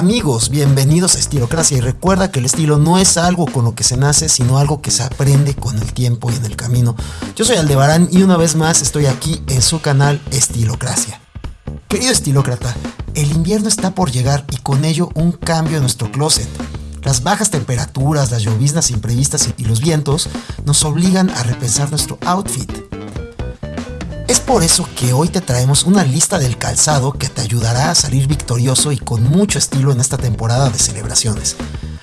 Amigos, bienvenidos a Estilocracia y recuerda que el estilo no es algo con lo que se nace, sino algo que se aprende con el tiempo y en el camino. Yo soy Aldebarán y una vez más estoy aquí en su canal Estilocracia. Querido estilócrata, el invierno está por llegar y con ello un cambio en nuestro closet. Las bajas temperaturas, las lloviznas imprevistas y los vientos nos obligan a repensar nuestro outfit. Es por eso que hoy te traemos una lista del calzado que te ayudará a salir victorioso y con mucho estilo en esta temporada de celebraciones.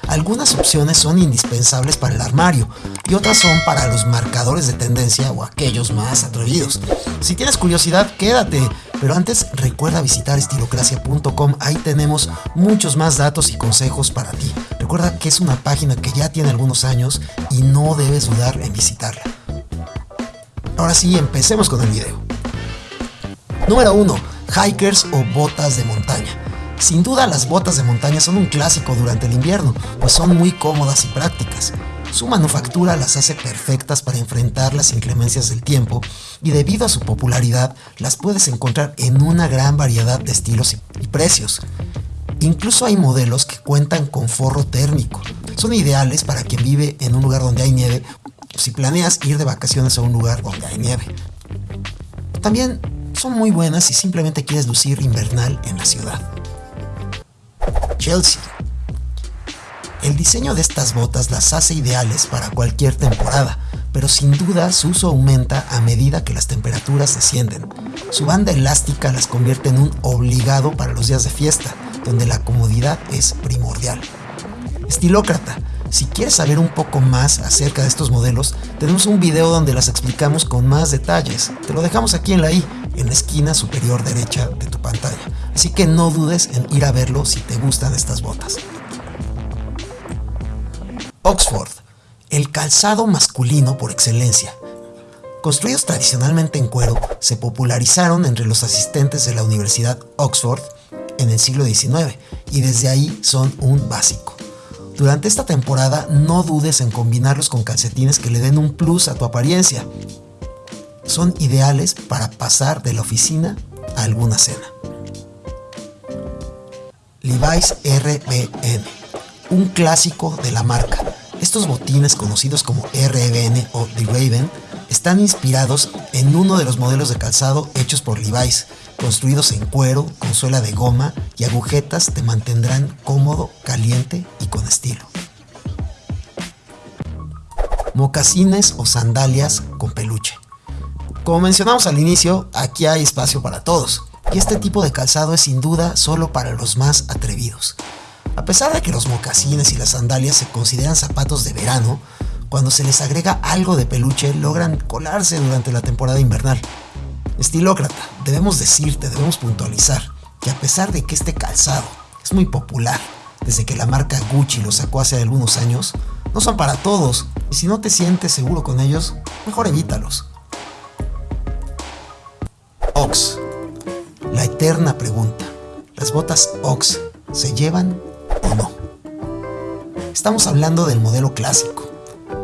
Algunas opciones son indispensables para el armario y otras son para los marcadores de tendencia o aquellos más atrevidos. Si tienes curiosidad, quédate, pero antes recuerda visitar estilocracia.com, ahí tenemos muchos más datos y consejos para ti. Recuerda que es una página que ya tiene algunos años y no debes dudar en visitarla. Ahora sí, empecemos con el video. Número 1. Hikers o botas de montaña. Sin duda las botas de montaña son un clásico durante el invierno, pues son muy cómodas y prácticas. Su manufactura las hace perfectas para enfrentar las inclemencias del tiempo y debido a su popularidad las puedes encontrar en una gran variedad de estilos y precios. Incluso hay modelos que cuentan con forro térmico. Son ideales para quien vive en un lugar donde hay nieve si planeas ir de vacaciones a un lugar donde hay nieve. También son muy buenas si simplemente quieres lucir invernal en la ciudad. Chelsea. El diseño de estas botas las hace ideales para cualquier temporada, pero sin duda su uso aumenta a medida que las temperaturas descienden. Su banda elástica las convierte en un obligado para los días de fiesta, donde la comodidad es primordial. Estilócrata, si quieres saber un poco más acerca de estos modelos, tenemos un video donde las explicamos con más detalles. Te lo dejamos aquí en la i, en la esquina superior derecha de tu pantalla. Así que no dudes en ir a verlo si te gustan estas botas. Oxford, el calzado masculino por excelencia. Construidos tradicionalmente en cuero, se popularizaron entre los asistentes de la Universidad Oxford en el siglo XIX y desde ahí son un básico. Durante esta temporada no dudes en combinarlos con calcetines que le den un plus a tu apariencia. Son ideales para pasar de la oficina a alguna cena. Levi's RBN, un clásico de la marca. Estos botines conocidos como RBN o The Raven están inspirados en uno de los modelos de calzado hechos por Levi's, construidos en cuero, con suela de goma y agujetas te mantendrán cómodo, caliente y con estilo. Mocasines o sandalias con peluche. Como mencionamos al inicio, aquí hay espacio para todos, y este tipo de calzado es sin duda solo para los más atrevidos. A pesar de que los mocasines y las sandalias se consideran zapatos de verano, cuando se les agrega algo de peluche logran colarse durante la temporada invernal. Estilócrata, debemos decirte, debemos puntualizar que a pesar de que este calzado es muy popular, desde que la marca Gucci lo sacó hace algunos años, no son para todos y si no te sientes seguro con ellos, mejor evítalos. Ox. La eterna pregunta. ¿Las botas Ox se llevan o no? Estamos hablando del modelo clásico.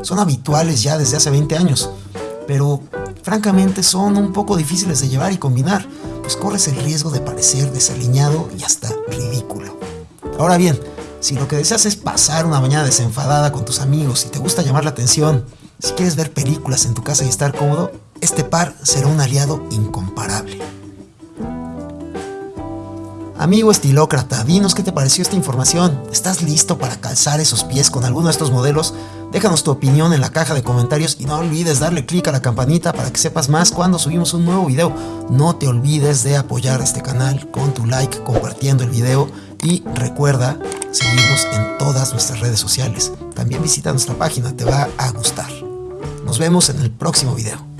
Son habituales ya desde hace 20 años, pero francamente son un poco difíciles de llevar y combinar, pues corres el riesgo de parecer desaliñado y hasta ridículo. Ahora bien, si lo que deseas es pasar una mañana desenfadada con tus amigos y te gusta llamar la atención, si quieres ver películas en tu casa y estar cómodo, este par será un aliado incomparable. Amigo estilócrata, dinos qué te pareció esta información. ¿Estás listo para calzar esos pies con alguno de estos modelos? Déjanos tu opinión en la caja de comentarios y no olvides darle clic a la campanita para que sepas más cuando subimos un nuevo video. No te olvides de apoyar este canal con tu like, compartiendo el video y recuerda seguirnos en todas nuestras redes sociales. También visita nuestra página, te va a gustar. Nos vemos en el próximo video.